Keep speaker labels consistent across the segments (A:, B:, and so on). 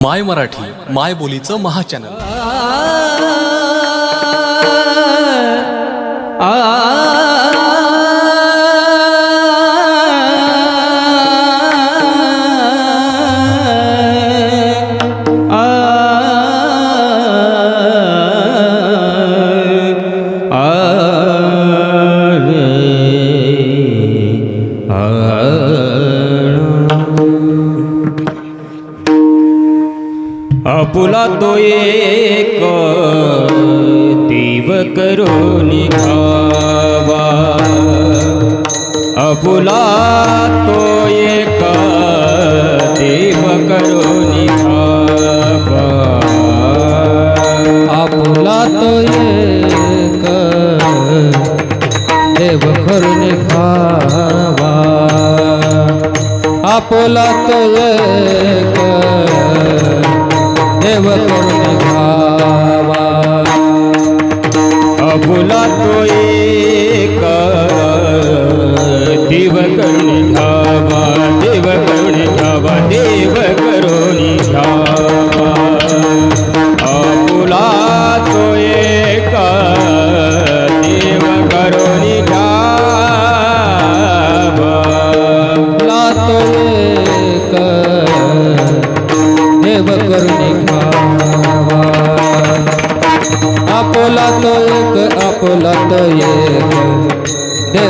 A: My Marathi माय बोलीचं महाचॅनल
B: आ तो एक, देव करून खावा आपुला तो एक, देव करून खावा
C: आपुला तो एक, देव करून खावा आपुला तो एक देव करून भावा. अबुला तोय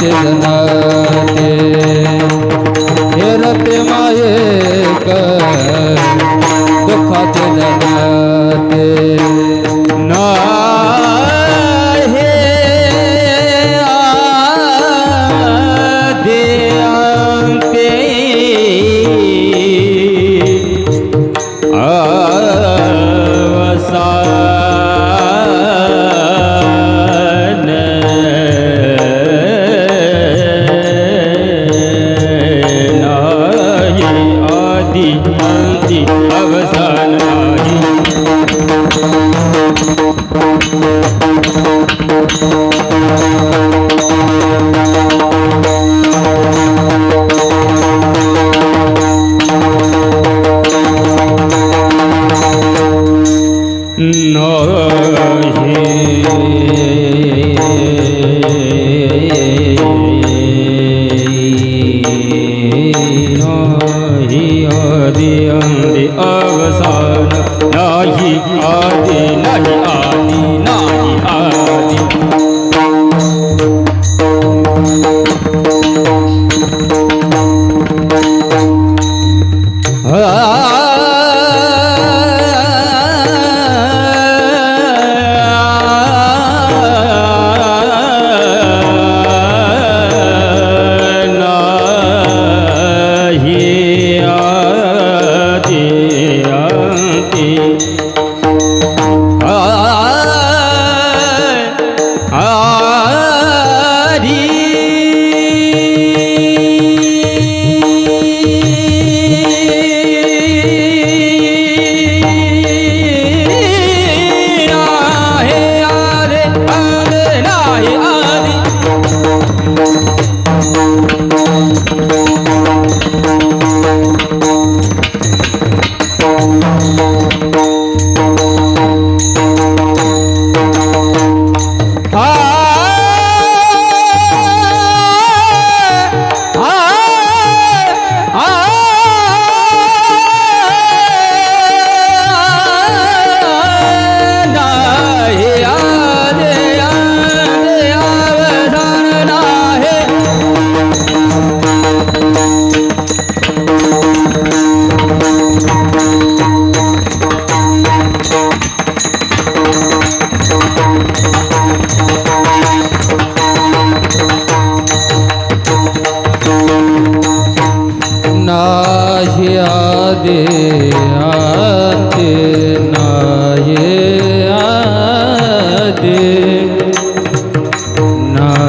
C: शिरनाते हेरते माये Hare आदे
B: आते नाये आदे नाये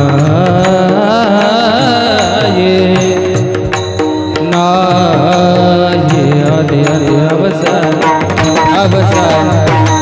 B: नाये आदे आदे अवसान
C: अवसान